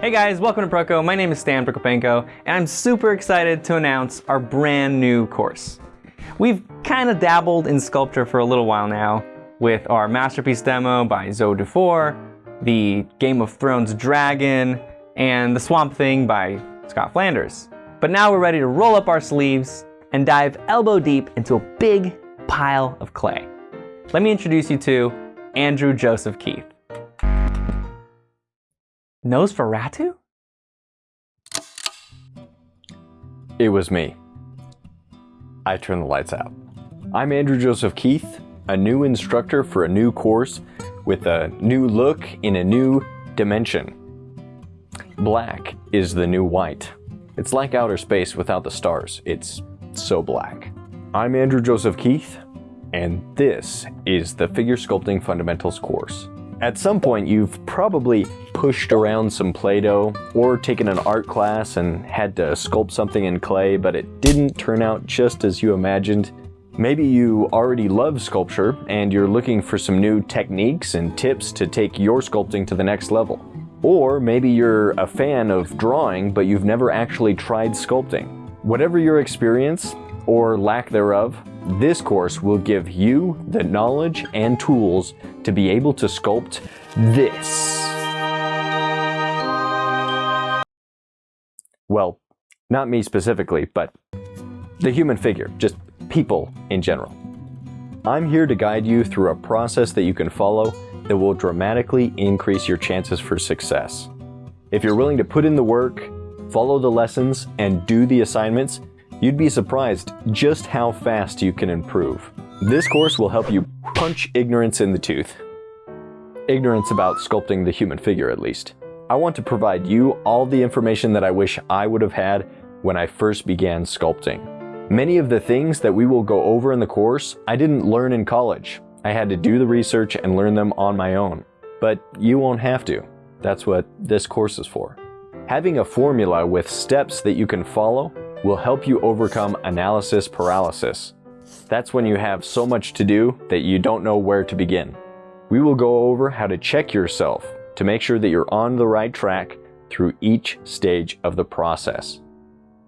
Hey guys, welcome to Proko. My name is Stan Prokopenko, and I'm super excited to announce our brand new course. We've kind of dabbled in sculpture for a little while now, with our masterpiece demo by Zoe Dufour, the Game of Thrones dragon, and the Swamp Thing by Scott Flanders. But now we're ready to roll up our sleeves and dive elbow deep into a big pile of clay. Let me introduce you to Andrew Joseph Keith. Nosferatu? It was me. I turned the lights out. I'm Andrew Joseph Keith, a new instructor for a new course with a new look in a new dimension. Black is the new white. It's like outer space without the stars. It's so black. I'm Andrew Joseph Keith, and this is the Figure Sculpting Fundamentals course. At some point, you've probably pushed around some Play-Doh or taken an art class and had to sculpt something in clay, but it didn't turn out just as you imagined. Maybe you already love sculpture and you're looking for some new techniques and tips to take your sculpting to the next level. Or maybe you're a fan of drawing, but you've never actually tried sculpting. Whatever your experience, or lack thereof, this course will give you the knowledge and tools to be able to sculpt this. Well, not me specifically, but the human figure, just people in general. I'm here to guide you through a process that you can follow that will dramatically increase your chances for success. If you're willing to put in the work, follow the lessons, and do the assignments, you'd be surprised just how fast you can improve. This course will help you punch ignorance in the tooth. Ignorance about sculpting the human figure, at least. I want to provide you all the information that I wish I would have had when I first began sculpting. Many of the things that we will go over in the course, I didn't learn in college. I had to do the research and learn them on my own. But you won't have to. That's what this course is for. Having a formula with steps that you can follow will help you overcome analysis paralysis. That's when you have so much to do that you don't know where to begin. We will go over how to check yourself to make sure that you're on the right track through each stage of the process.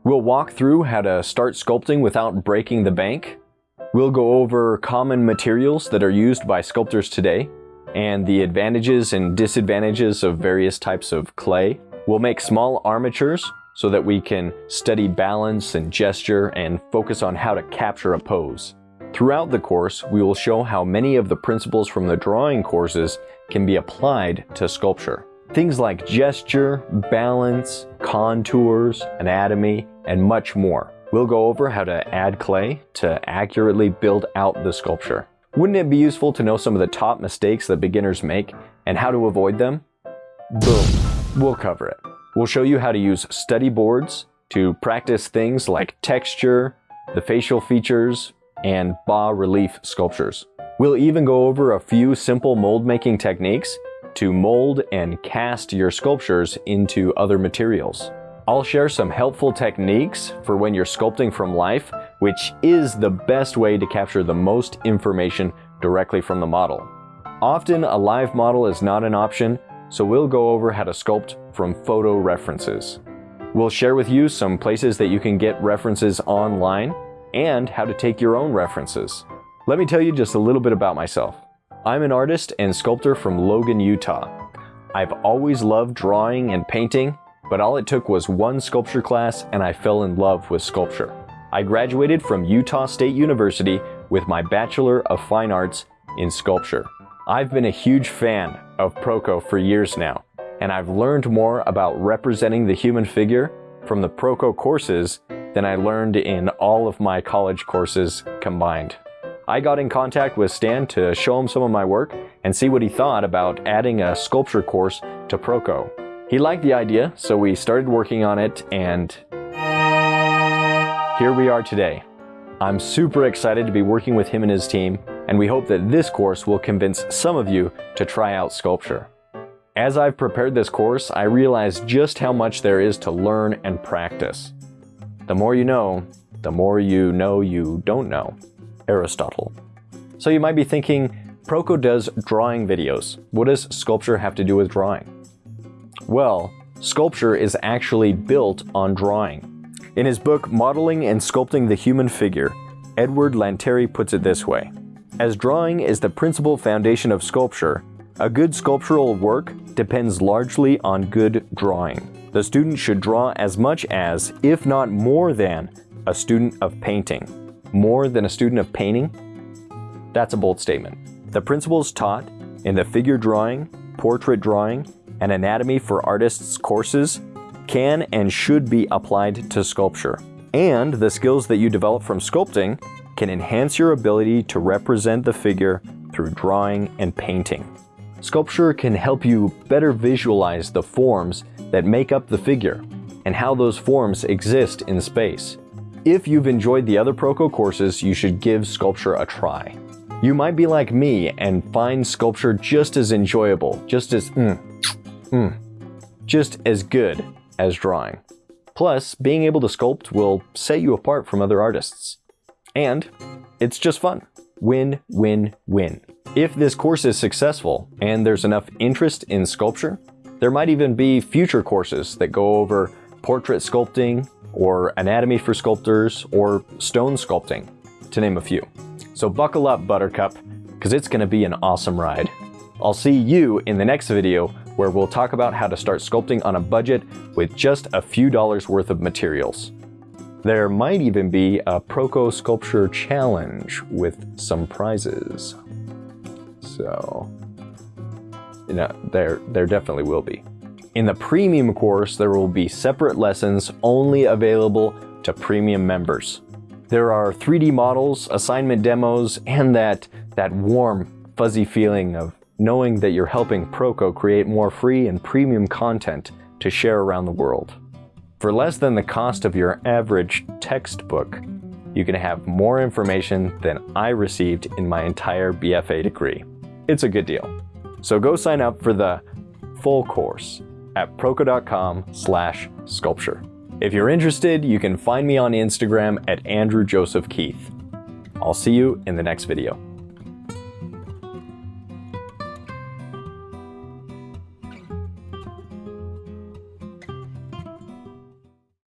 We'll walk through how to start sculpting without breaking the bank We'll go over common materials that are used by sculptors today and the advantages and disadvantages of various types of clay. We'll make small armatures so that we can study balance and gesture and focus on how to capture a pose. Throughout the course, we will show how many of the principles from the drawing courses can be applied to sculpture. Things like gesture, balance, contours, anatomy, and much more. We'll go over how to add clay to accurately build out the sculpture. Wouldn't it be useful to know some of the top mistakes that beginners make and how to avoid them? Boom, we'll cover it. We'll show you how to use study boards to practice things like texture, the facial features, and bas-relief sculptures. We'll even go over a few simple mold making techniques to mold and cast your sculptures into other materials. I'll share some helpful techniques for when you're sculpting from life, which is the best way to capture the most information directly from the model. Often a live model is not an option, so we'll go over how to sculpt from photo references. We'll share with you some places that you can get references online and how to take your own references. Let me tell you just a little bit about myself. I'm an artist and sculptor from Logan, Utah. I've always loved drawing and painting, but all it took was one sculpture class and I fell in love with sculpture. I graduated from Utah State University with my Bachelor of Fine Arts in Sculpture. I've been a huge fan of Proko for years now, and I've learned more about representing the human figure from the Proko courses than I learned in all of my college courses combined. I got in contact with Stan to show him some of my work and see what he thought about adding a sculpture course to Proko. He liked the idea, so we started working on it and here we are today. I'm super excited to be working with him and his team, and we hope that this course will convince some of you to try out sculpture. As I've prepared this course, I realized just how much there is to learn and practice. The more you know, the more you know you don't know. Aristotle. So you might be thinking, Proko does drawing videos. What does sculpture have to do with drawing? Well, sculpture is actually built on drawing. In his book Modeling and Sculpting the Human Figure, Edward Lanteri puts it this way. As drawing is the principal foundation of sculpture, a good sculptural work depends largely on good drawing. The student should draw as much as, if not more than, a student of painting. More than a student of painting? That's a bold statement. The principles taught in the figure drawing, portrait drawing, and anatomy for artists courses can and should be applied to sculpture. And the skills that you develop from sculpting can enhance your ability to represent the figure through drawing and painting. Sculpture can help you better visualize the forms that make up the figure and how those forms exist in space. If you've enjoyed the other Proko courses, you should give sculpture a try. You might be like me and find sculpture just as enjoyable, just as mm, mm, just as good as drawing. Plus, being able to sculpt will set you apart from other artists. And it's just fun. Win, win, win. If this course is successful and there's enough interest in sculpture, there might even be future courses that go over portrait sculpting or anatomy for sculptors or stone sculpting, to name a few. So buckle up, Buttercup, because it's going to be an awesome ride. I'll see you in the next video where we'll talk about how to start sculpting on a budget with just a few dollars worth of materials. There might even be a Proko Sculpture Challenge with some prizes. So, you know, there, there definitely will be. In the premium course, there will be separate lessons only available to premium members. There are 3D models, assignment demos, and that, that warm, fuzzy feeling of knowing that you're helping Proko create more free and premium content to share around the world. For less than the cost of your average textbook, you can have more information than I received in my entire BFA degree. It's a good deal. So go sign up for the full course at proko.com slash sculpture. If you're interested, you can find me on Instagram at Andrew Joseph Keith. I'll see you in the next video.